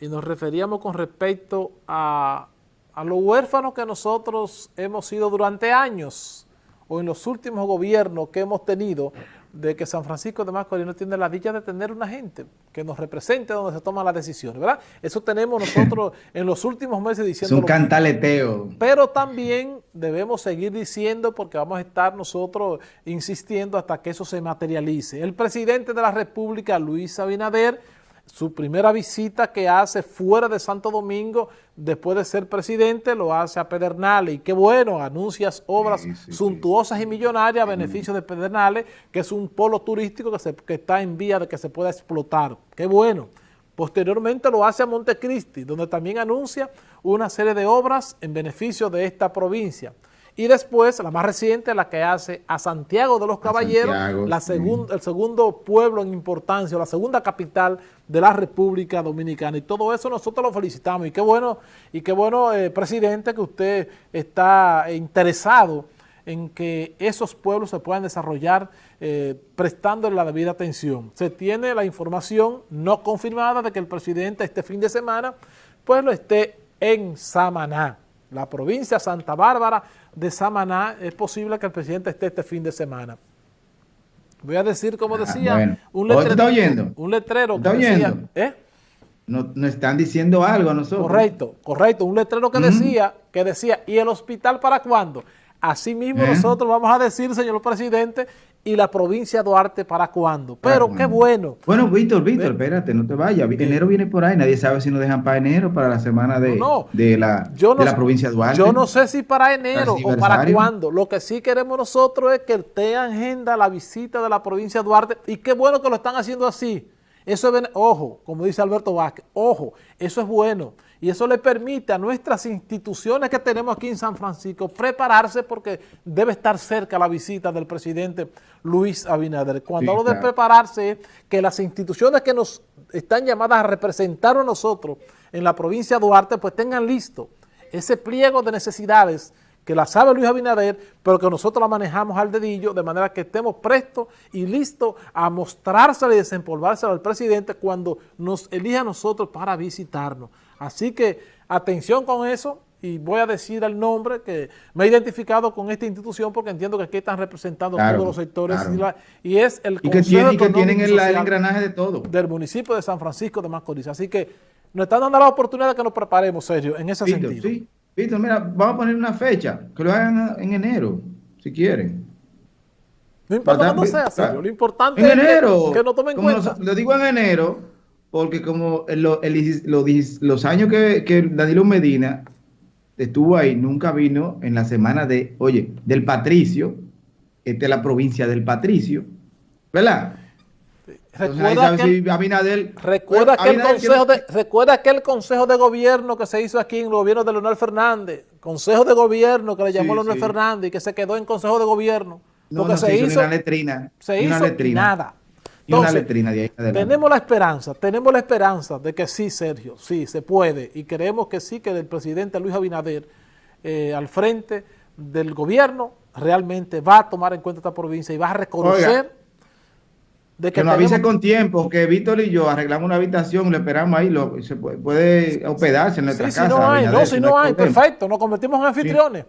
y nos referíamos con respecto a, los huérfanos que nosotros hemos sido durante años o en los últimos gobiernos que hemos tenido de que San Francisco de Macorís no tiene la dicha de tener una gente que nos represente donde se toman las decisiones, ¿verdad? Eso tenemos nosotros en los últimos meses diciendo... Es un cantaleteo. Pero también debemos seguir diciendo porque vamos a estar nosotros insistiendo hasta que eso se materialice. El presidente de la República, Luis Abinader, su primera visita que hace fuera de Santo Domingo, después de ser presidente, lo hace a Pedernales. Y qué bueno, anuncias obras suntuosas y millonarias a beneficio de Pedernales, que es un polo turístico que, se, que está en vía de que se pueda explotar. Qué bueno. Posteriormente lo hace a Montecristi, donde también anuncia una serie de obras en beneficio de esta provincia. Y después, la más reciente, la que hace a Santiago de los Caballeros, la el segundo pueblo en importancia, la segunda capital de la República Dominicana. Y todo eso nosotros lo felicitamos. Y qué bueno, y qué bueno eh, presidente, que usted está interesado en que esos pueblos se puedan desarrollar eh, prestándole la debida atención. Se tiene la información no confirmada de que el presidente este fin de semana pues lo esté en Samaná la provincia Santa Bárbara de Samaná, es posible que el presidente esté este fin de semana. Voy a decir, como ah, decía, un, letrero, un letrero que decía... ¿eh? Nos, están diciendo algo a nosotros. Correcto, correcto. Un letrero que decía, que decía, ¿y el hospital para cuándo? Así mismo ¿Eh? nosotros vamos a decir, señor presidente, y la provincia de Duarte para cuándo. Pero qué bueno. Bueno, Víctor, Víctor, espérate, no te vayas. Enero viene por ahí, nadie sabe si nos dejan para enero, para la semana de, de, la, de la provincia de Duarte. Yo no sé si para enero o para cuándo. Lo que sí queremos nosotros es que esté agenda la visita de la provincia de Duarte y qué bueno que lo están haciendo así. Eso es, ojo, como dice Alberto Vázquez, ojo, eso es bueno. Y eso le permite a nuestras instituciones que tenemos aquí en San Francisco prepararse porque debe estar cerca la visita del presidente Luis Abinader. Cuando hablo de prepararse es que las instituciones que nos están llamadas a representar a nosotros en la provincia de Duarte pues tengan listo ese pliego de necesidades que la sabe Luis Abinader, pero que nosotros la manejamos al dedillo, de manera que estemos prestos y listos a mostrársela y desempolvársela al presidente cuando nos elija a nosotros para visitarnos. Así que atención con eso, y voy a decir el nombre que me he identificado con esta institución porque entiendo que aquí están representando todos los sectores y, es el y que, tiene, que tienen el, engranaje de todo del municipio de San Francisco de Macorís. Así que nos están dando la oportunidad de que nos preparemos, Sergio, en ese sentido. Sí, Víctor, mira, vamos a poner una fecha, que lo hagan en enero, si quieren. No importa cuándo sea, Sergio, lo importante en enero, que, no tomen cuenta. lo digo en enero, porque como los años que, que Danilo Medina estuvo ahí, nunca vino en la semana de, oye, del Patricio, esta es la provincia del Patricio, ¿verdad? Recuerda, aquel, recuerda, consejo de, recuerda aquel consejo de gobierno que se hizo aquí en el gobierno de Leonel Fernández, consejo de gobierno que le llamó Leonel Fernández y que se quedó en consejo de gobierno. No, no, se, hizo, una letrina. Se hizo nada. una letrina de ahí tenemos la esperanza, tenemos la esperanza de que sí, Sergio, sí, se puede. Y creemos que sí, que el presidente Luis Abinader eh, al frente del gobierno realmente va a tomar en cuenta esta provincia y va a reconocer que, nos avise con tiempo, que Víctor y yo arreglamos una habitación, le esperamos ahí, lo, se puede, hospedarse en nuestra casa. Si no hay, no, si no, hay, perfecto, nos convertimos en anfitriones.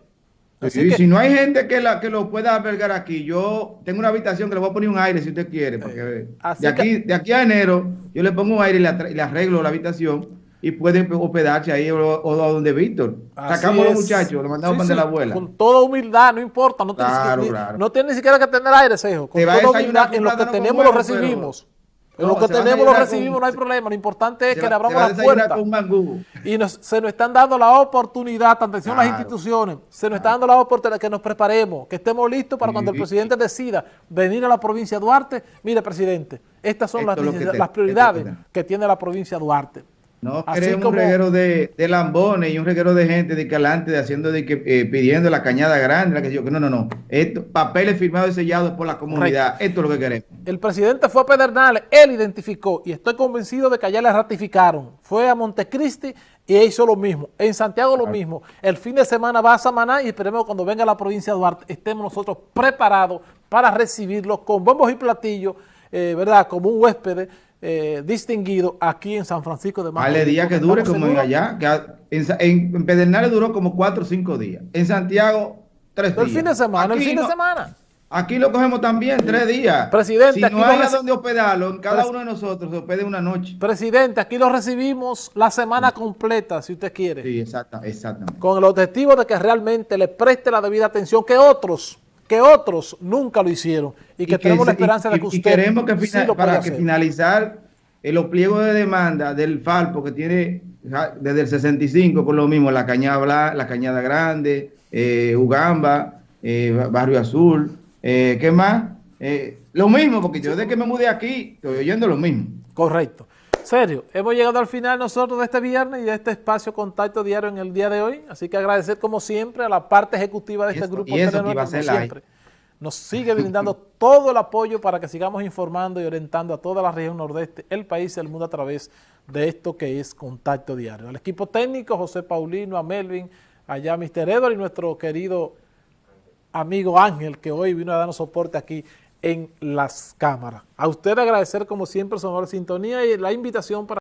Sí. si no hay gente que, la, que lo pueda albergar aquí, yo tengo una habitación que le voy a poner un aire si usted quiere, porque de, aquí, de aquí a enero yo le pongo un aire y le arreglo la habitación y pueden hospedarse ahí o, o donde Víctor. Sacamos a los muchachos, lo mandamos para la abuela. Con toda humildad, no importa, no, tiene, ni siquiera que tener aire, Sejo. Con toda humildad, en lo que tenemos lo recibimos. en lo que tenemos lo recibimos, no hay problema. Lo importante es que le abramos la puerta. Y se nos están dando la oportunidad, atención a las instituciones, se nos está dando la oportunidad que nos preparemos, que estemos listos para cuando el presidente decida venir a la provincia de Duarte. Mire, presidente, estas son las, las prioridades que tiene la provincia de Duarte. No queremos un reguero de, de, lambones y un reguero de gente de calante de haciendo de que eh, pidiendo la cañada grande, la que yo, no, no, no. Esto, papeles firmados y sellados por la comunidad. Esto es lo que queremos. El presidente fue a Pedernales, él identificó y estoy convencido de que allá le ratificaron. Fue a Montecristi y hizo lo mismo. En Santiago lo mismo. El fin de semana va a Samaná y esperemos cuando venga a la provincia de Duarte estemos nosotros preparados para recibirlo con bombos y platillos, eh, ¿verdad? Como un huésped eh, distinguido aquí en San Francisco de Macorís. Vale, día que dure como en allá, que en, en, Pedernales duró como cuatro o cinco días, en Santiago tres días. El fin de semana, el fin de semana. Aquí lo cogemos también tres días. Presidente, si no hay a donde hospedarlo, en cada uno de nosotros se hospede una noche. Presidente, aquí lo recibimos la semana completa, si usted quiere. Sí, exacta, exactamente. Con el objetivo de que realmente le preste la debida atención que otros, que otros nunca lo hicieron y que, tenemos la esperanza de que usted y queremos que para que finalizar los pliegos de demanda del Falpo que tiene desde el 65 por lo mismo la cañada la cañada grande, eh, Ugamba, eh, Barrio Azul, eh, ¿Qué más? Eh, lo mismo, porque yo desde que me mudé aquí estoy oyendo lo mismo. Correcto. Serio, hemos llegado al final nosotros de este viernes y de este espacio Contacto Diario en el día de hoy. Así que agradecer como siempre a la parte ejecutiva de este grupo. Y eso que iba a ser siempre. Nos sigue brindando todo el apoyo para que sigamos informando y orientando a toda la región nordeste, el país y el mundo a través de esto que es Contacto Diario. Al equipo técnico, José Paulino, a Melvin, allá Mr. Edward y nuestro querido amigo Ángel, que hoy vino a darnos soporte aquí en las cámaras. A usted agradecer como siempre su honor sintonía y la invitación para